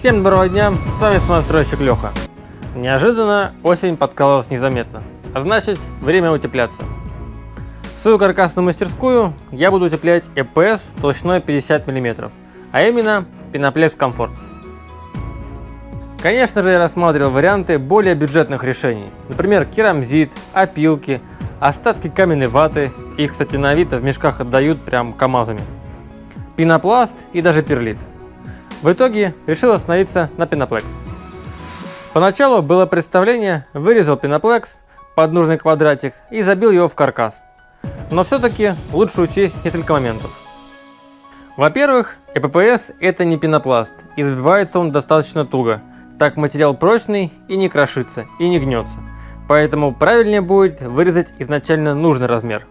Всем доброго дня, с вами самостройщик Леха. Неожиданно осень подкалывалась незаметно, а значит время утепляться. Свою каркасную мастерскую я буду утеплять EPS толщиной 50 мм, а именно Pinoplexx Comfort. Конечно же я рассматривал варианты более бюджетных решений, например керамзит, опилки, остатки каменной ваты, их кстати на Авито в мешках отдают прям камазами, пенопласт и даже перлит. В итоге решил остановиться на Пеноплекс. Поначалу было представление, вырезал пеноплекс под нужный квадратик и забил его в каркас. Но все-таки лучше учесть несколько моментов. Во-первых, ЭППС это не пенопласт, и забивается он достаточно туго, так материал прочный и не крошится, и не гнется. Поэтому правильнее будет вырезать изначально нужный размер.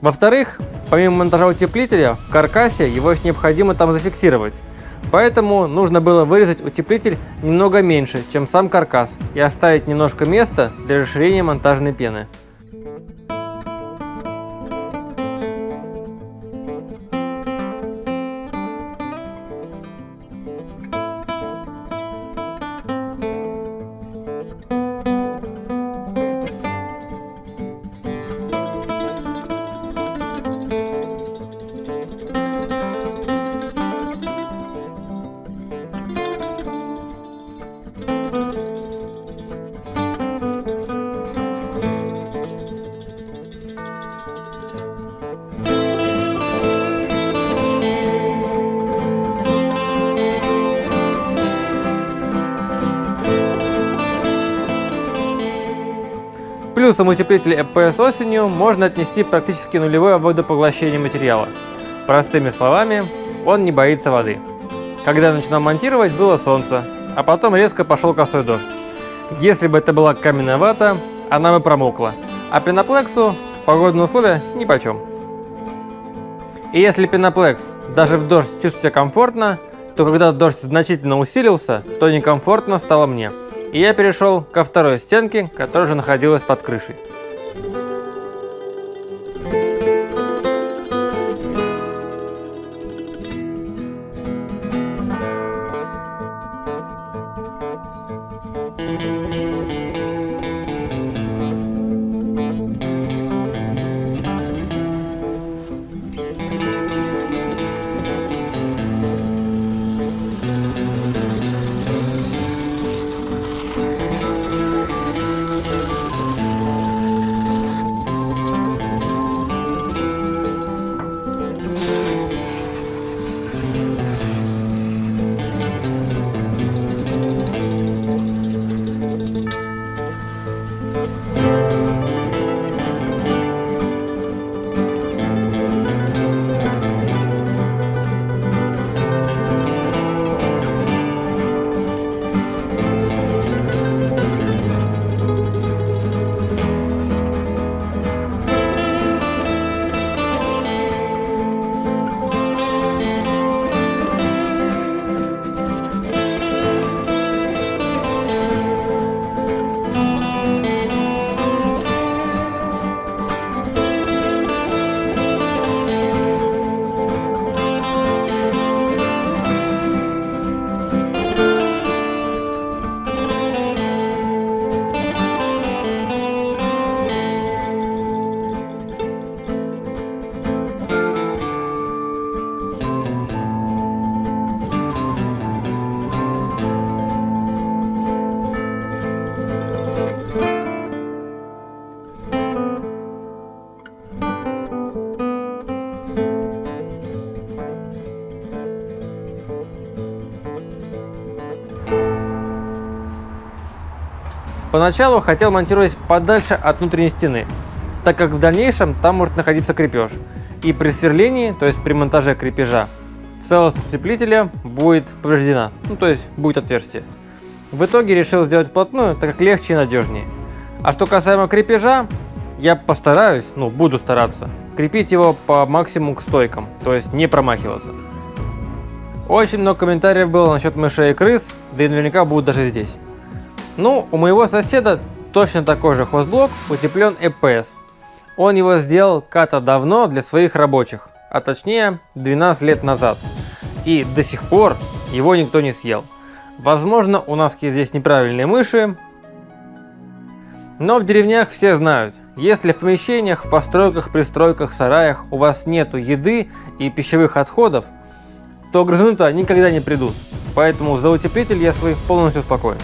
Во-вторых, помимо монтажа утеплителя, в каркасе его еще необходимо там зафиксировать, Поэтому нужно было вырезать утеплитель немного меньше, чем сам каркас, и оставить немножко места для расширения монтажной пены. Плюсом утеплителя EPS осенью можно отнести практически нулевое водопоглощение материала. Простыми словами, он не боится воды. Когда я начинал монтировать, было солнце, а потом резко пошел косой дождь. Если бы это была каменная вата, она бы промокла, а пеноплексу погодные условия нипочем. И если пеноплекс даже в дождь чувствует себя комфортно, то когда дождь значительно усилился, то некомфортно стало мне и я перешел ко второй стенке, которая уже находилась под крышей. Поначалу хотел монтировать подальше от внутренней стены, так как в дальнейшем там может находиться крепеж. И при сверлении, то есть при монтаже крепежа, целостность утеплителя будет повреждена, ну то есть будет отверстие. В итоге решил сделать вплотную, так как легче и надежнее. А что касаемо крепежа, я постараюсь, ну буду стараться, крепить его по максимуму к стойкам, то есть не промахиваться. Очень много комментариев было насчет мышей и крыс, да и наверняка будут даже здесь. Ну, у моего соседа точно такой же хозблок утеплен EPS. Он его сделал как-то давно для своих рабочих, а точнее 12 лет назад. И до сих пор его никто не съел. Возможно, у нас здесь неправильные мыши, но в деревнях все знают, если в помещениях, в постройках, пристройках, сараях у вас нету еды и пищевых отходов, то грызуны-то никогда не придут. Поэтому за утеплитель я свой полностью спокоен.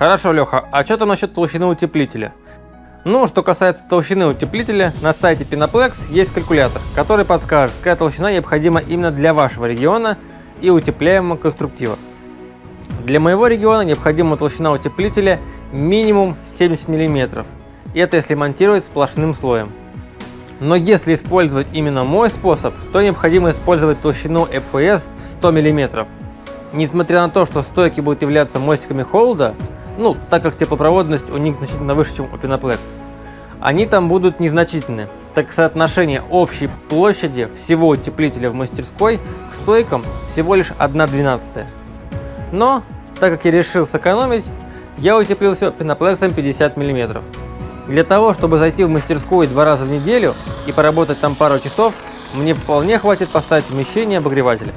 Хорошо, Леха, а что там насчет толщины утеплителя? Ну, что касается толщины утеплителя, на сайте Pinaplex есть калькулятор, который подскажет, какая толщина необходима именно для вашего региона и утепляемого конструктива. Для моего региона необходима толщина утеплителя минимум 70 мм. Это если монтировать сплошным слоем. Но если использовать именно мой способ, то необходимо использовать толщину EPS 100 мм. Несмотря на то, что стойки будут являться мостиками холода, ну, так как теплопроводность у них значительно выше, чем у Pinaplex. Они там будут незначительны, так как соотношение общей площади всего утеплителя в мастерской к стойкам всего лишь 1,12. Но, так как я решил сэкономить, я утеплил все пеноплексом 50 мм. Для того, чтобы зайти в мастерскую два раза в неделю и поработать там пару часов, мне вполне хватит поставить помещение обогревателя.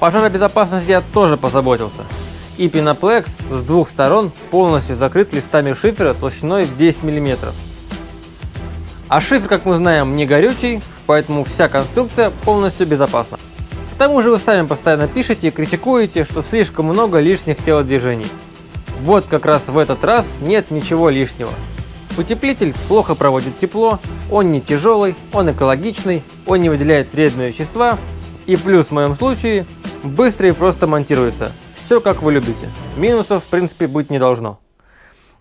Пожаробезопасности я тоже позаботился. И пеноплекс с двух сторон полностью закрыт листами шифера толщиной в 10 мм. А шифр, как мы знаем, не горючий, поэтому вся конструкция полностью безопасна. К тому же вы сами постоянно пишете и критикуете, что слишком много лишних телодвижений. Вот как раз в этот раз нет ничего лишнего. Утеплитель плохо проводит тепло, он не тяжелый, он экологичный, он не выделяет вредные вещества и плюс в моем случае быстро и просто монтируется. Все как вы любите. Минусов в принципе быть не должно.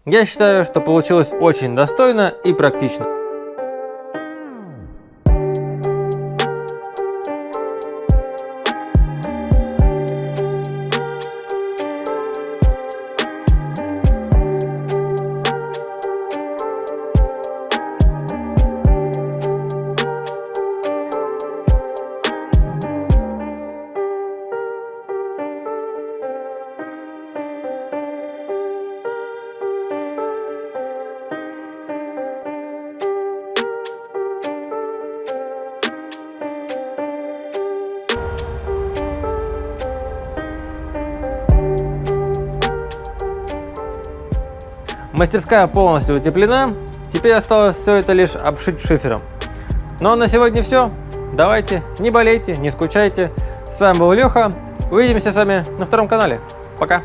Я считаю, что получилось очень достойно и практично. Мастерская полностью утеплена, теперь осталось все это лишь обшить шифером. Ну а на сегодня все. Давайте, не болейте, не скучайте. С вами был Леха. Увидимся с вами на втором канале. Пока.